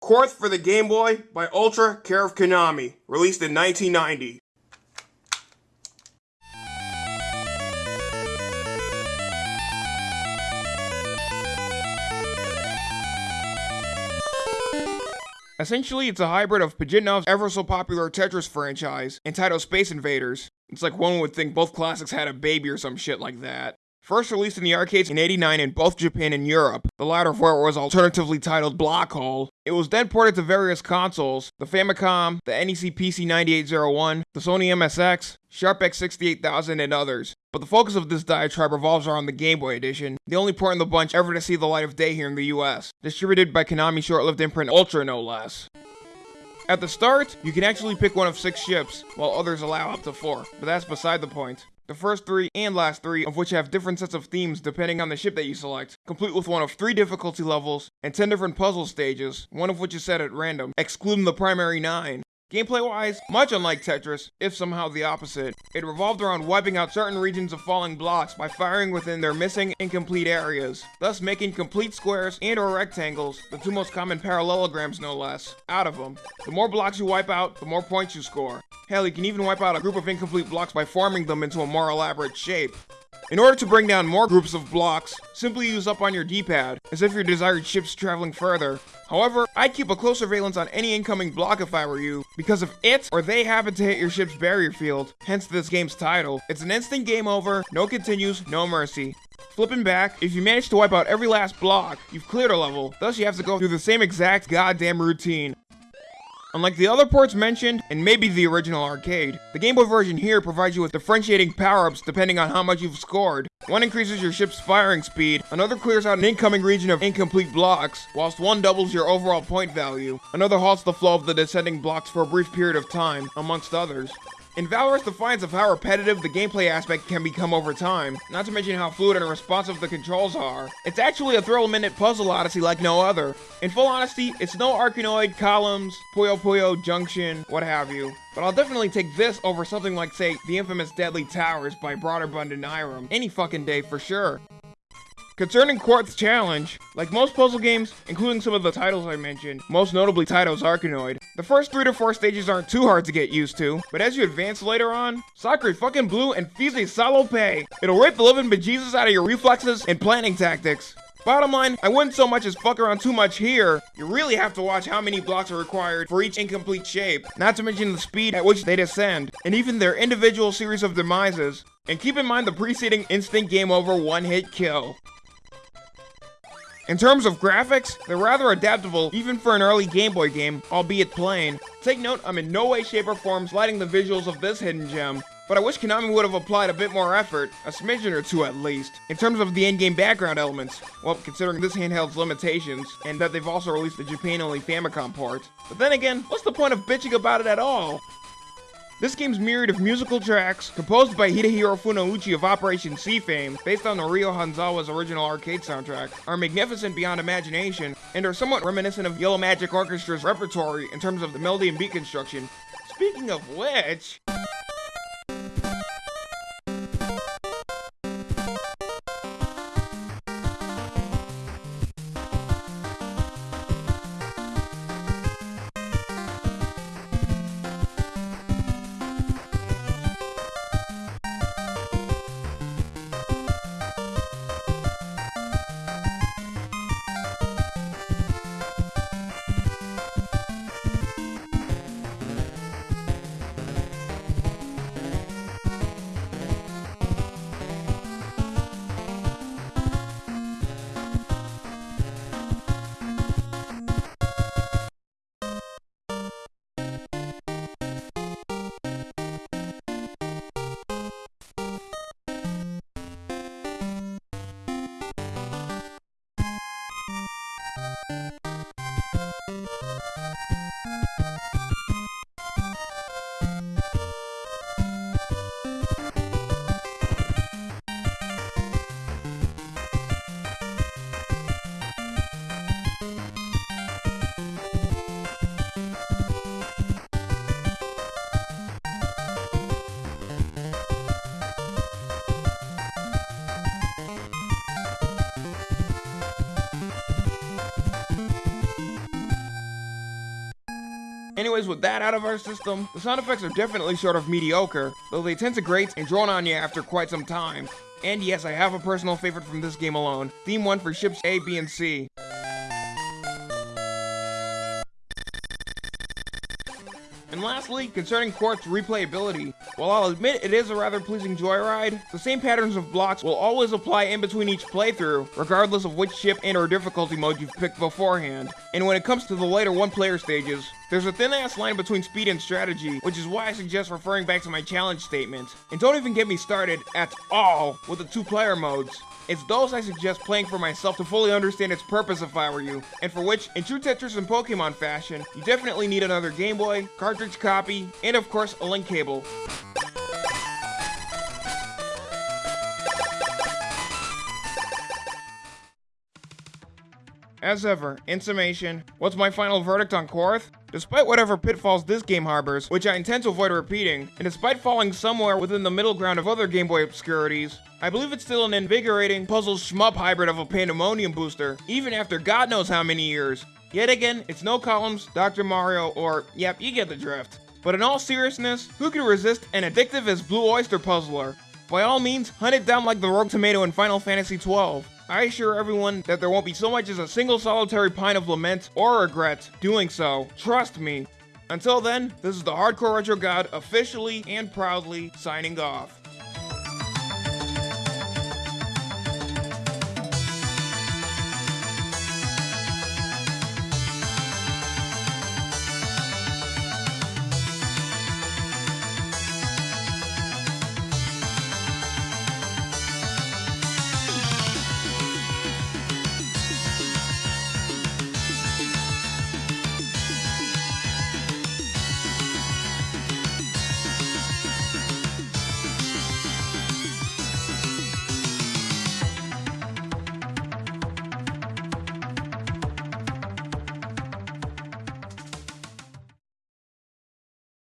Quarth for the Game Boy by Ultra care of Konami, released in 1990. Essentially, it's a hybrid of Pajitnov's ever so popular Tetris franchise and Taito Space Invaders. It's like one would think both classics had a baby or some shit like that. First released in the arcades in 89 in both Japan and Europe, the latter for it was alternatively titled Block Hole. It was then ported to various consoles, the Famicom, the NEC PC 9801, the Sony MSX, Sharp X68000, and others. But the focus of this diatribe revolves around the Game Boy Edition, the only port in the bunch ever to see the light of day here in the US, distributed by Konami's short-lived imprint Ultra no less. At the start, you can actually pick one of six ships, while others allow up to four, but that's beside the point. The first three and last three of which have different sets of themes depending on the ship that you select, complete with one of three difficulty levels and 10 different puzzle stages, one of which is set at random, excluding the primary 9. Gameplay wise, much unlike Tetris, if somehow the opposite, it revolved around wiping out certain regions of falling blocks by firing within their missing incomplete areas, thus making complete squares and or rectangles, the two most common parallelograms no less, out of them. The more blocks you wipe out, the more points you score. Hell, you can even wipe out a group of incomplete blocks by forming them into a more elaborate shape. In order to bring down more groups of blocks, simply use up on your D-pad, as if your desired ship's traveling further. However, I'd keep a close surveillance on any incoming block if I were you, because if it or they happen to hit your ship's barrier field, hence this game's title, it's an instant game over, no continues, no mercy. Flipping back, if you manage to wipe out every last block, you've cleared a level, thus you have to go through the same exact goddamn routine. Unlike the other ports mentioned, and maybe the original arcade, the Game Boy version here provides you with differentiating power-ups depending on how much you've scored. One increases your ship's firing speed, another clears out an incoming region of incomplete blocks, whilst one doubles your overall point value, another halts the flow of the descending blocks for a brief period of time, amongst others. In Valorous defiance of how repetitive the gameplay aspect can become over time, not to mention how fluid and responsive the controls are, it's actually a thrill-minute puzzle odyssey like no other. In full honesty, it's no Arkanoid, Columns, Puyo Puyo, Junction, what have you. But I'll definitely take this over something like, say, the infamous Deadly Towers by Broderbund and Irem, any fucking day for sure. Concerning Quarth's challenge, like most puzzle games, including some of the titles I mentioned, most notably Taito's Arkanoid, the first 3 to 4 stages aren't too hard to get used to, but as you advance later on, Sakura fucking blue and Fize Salope! It'll rip the living bejesus out of your reflexes and planning tactics. Bottom line, I wouldn't so much as fuck around too much here. You really have to watch how many blocks are required for each incomplete shape, not to mention the speed at which they descend, and even their individual series of demises. And keep in mind the preceding instant game over one hit kill. In terms of graphics, they're rather adaptable even for an early Game Boy game, albeit plain. Take note, I'm in no way, shape, or form sliding the visuals of this hidden gem, but I wish Konami would have applied a bit more effort, a smidgen or two at least, in terms of the in-game background elements, well, considering this handheld's limitations, and that they've also released the Japan-only Famicom port. But then again, what's the point of bitching about it at all? This game's myriad of musical tracks, composed by Hidehiro Funauchi of Operation C fame, based on the Ryo Hanzawa's original arcade soundtrack, are magnificent beyond imagination, and are somewhat reminiscent of Yellow Magic Orchestra's repertory in terms of the melody and beat construction. Speaking of which... Anyways, with that out of our system, the sound effects are definitely sort of mediocre, though they tend to grate and drone on you after quite some time. And yes, I have a personal favorite from this game alone, Theme 1 for ships A, B, and C. And lastly, concerning Quarth's replayability, while I'll admit it is a rather pleasing joyride, the same patterns of blocks will always apply in between each playthrough, regardless of which ship and or difficulty mode you've picked beforehand. And when it comes to the later one-player stages, there's a thin-ass line between speed and strategy, which is why I suggest referring back to my challenge statement. And don't even get me started, at all, with the two-player modes. It's those I suggest playing for myself to fully understand its purpose if I were you, and for which, in true Tetris and Pokemon fashion, you definitely need another Game Boy, cartridge copy, and of course, a link cable. As ever, in summation, what's my final verdict on Quarth? Despite whatever pitfalls this game harbors, which I intend to avoid repeating, and despite falling somewhere within the middle ground of other Game Boy obscurities, I believe it's still an invigorating puzzle shmup hybrid of a pandemonium booster, even after god knows how many years. Yet again, it's no columns, Dr. Mario, or, yep, you get the drift. But in all seriousness, who can resist an addictive as Blue Oyster Puzzler? By all means, hunt it down like the Rogue Tomato in Final Fantasy XII. I assure everyone that there won't be so much as a single solitary pint of lament or regret doing so. Trust me. Until then, this is the Hardcore Retro God officially and proudly signing off.